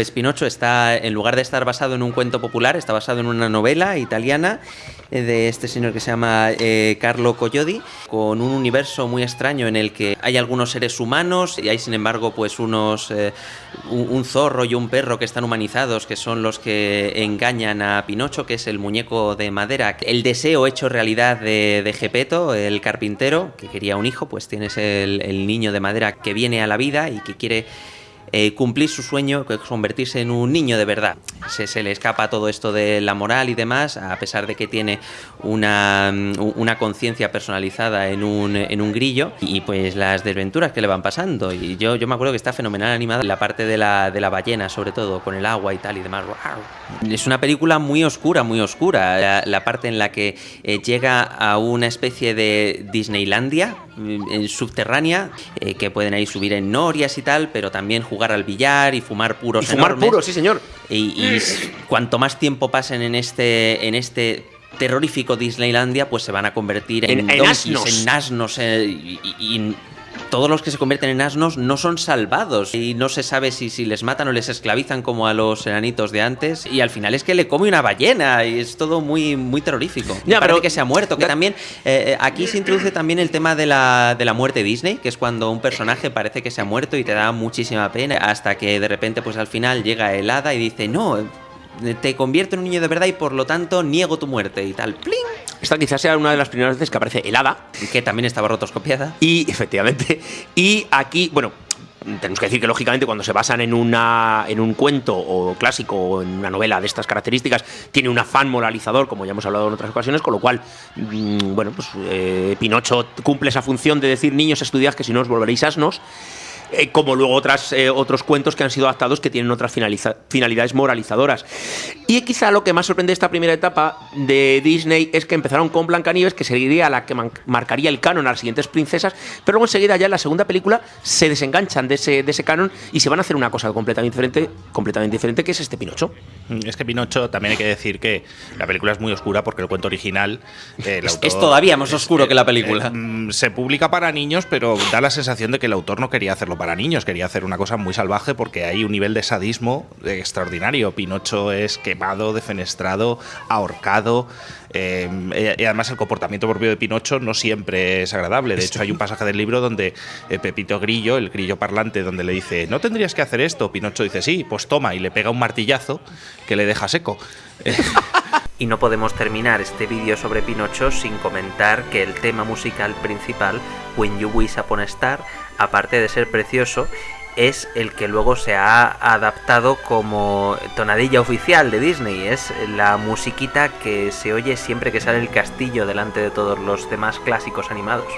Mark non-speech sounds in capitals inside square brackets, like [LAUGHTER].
Pues Pinocho está, en lugar de estar basado en un cuento popular, está basado en una novela italiana eh, de este señor que se llama eh, Carlo Collodi, con un universo muy extraño en el que hay algunos seres humanos y hay sin embargo pues unos eh, un, zorro y un perro que están humanizados, que son los que engañan a Pinocho, que es el muñeco de madera. El deseo hecho realidad de, de Gepetto, el carpintero, que quería un hijo, pues tienes el niño de madera que viene a la vida y que quiere eh, cumplir su sueño, convertirse en un niño de verdad. Se, se, le escapa todo esto de la moral y demás, a pesar de que tiene una, una conciencia personalizada en un, en un grillo y pues las desventuras que le van pasando. Y yo, yo me acuerdo que está fenomenal animada la parte de la, de la ballena, sobre todo, con el agua y tal y demás. ¡Wow! Es una película muy oscura, muy oscura. La, la parte en la que eh, llega a una especie de Disneylandia, en subterránea, eh, que pueden ahí subir en norias y tal, pero también jugar al billar y fumar puros. Y fumar enormes. puros, sí, señor. Y, y cuanto más tiempo pasen en este, en este terrorífico Disneylandia, pues se van a convertir en, en, en donkeys, asnos. en asnos, eh, y, y, todos los que se convierten en asnos no son salvados y no se sabe si, si les matan o les esclavizan como a los enanitos de antes y al final es que le come una ballena y es todo muy, muy terrorífico. Ya, Parece pero- que se ha muerto, que también eh, aquí se introduce también el tema de la, de la muerte Disney, que es cuando un personaje parece que se ha muerto y te da muchísima pena hasta que de repente pues al final llega el hada y dice no, te convierto en un niño de verdad y por lo tanto niego tu muerte y tal. ¡Pling! Esta quizás sea una de las primeras veces que aparece el hada. Que también estaba rotoscopiada. Y, efectivamente, y aquí, bueno, tenemos que decir que lógicamente cuando se basan en, una, en un cuento o clásico o en una novela de estas características, tiene un afán moralizador, como ya hemos hablado en otras ocasiones, con lo cual, mmm, bueno, pues eh, Pinocho cumple esa función de decir niños estudiad que si no os volveréis asnos. Eh, como luego otras, eh, otros cuentos que han sido adaptados que tienen otras finalidades moralizadoras. Y quizá lo que más sorprende de esta primera etapa de Disney es que empezaron con Blancanieves, que sería la que marcaría el canon a las siguientes princesas, pero luego enseguida ya en la segunda película se desenganchan de ese, de ese canon y se van a hacer una cosa completamente diferente, completamente diferente, que es este Pinocho. Es que Pinocho también hay que decir que la película es muy oscura porque el cuento original eh, el es, autor, es, todavía más oscuro es, que la película. Eh, eh, se publica para niños, pero da la sensación de que el autor no quería hacerlo para niños, quería hacer una cosa muy salvaje porque hay un nivel de sadismo extraordinario. Pinocho es quemado, defenestrado, ahorcado. Eh, y además el comportamiento propio de Pinocho no siempre es agradable. De hecho, hay un pasaje del libro donde eh, Pepito Grillo, el grillo parlante, donde le dice, no tendrías que hacer esto. Pinocho dice, sí, pues toma, y le pega un martillazo que le deja seco. [LAUGHS] y no podemos terminar este vídeo sobre Pinocho sin comentar que el tema musical principal, When You Wish Upon a Star, aparte de ser precioso, es el que luego se ha adaptado como tonadilla oficial de Disney. Es la musiquita que se oye siempre que sale el castillo delante de todos los demás clásicos animados.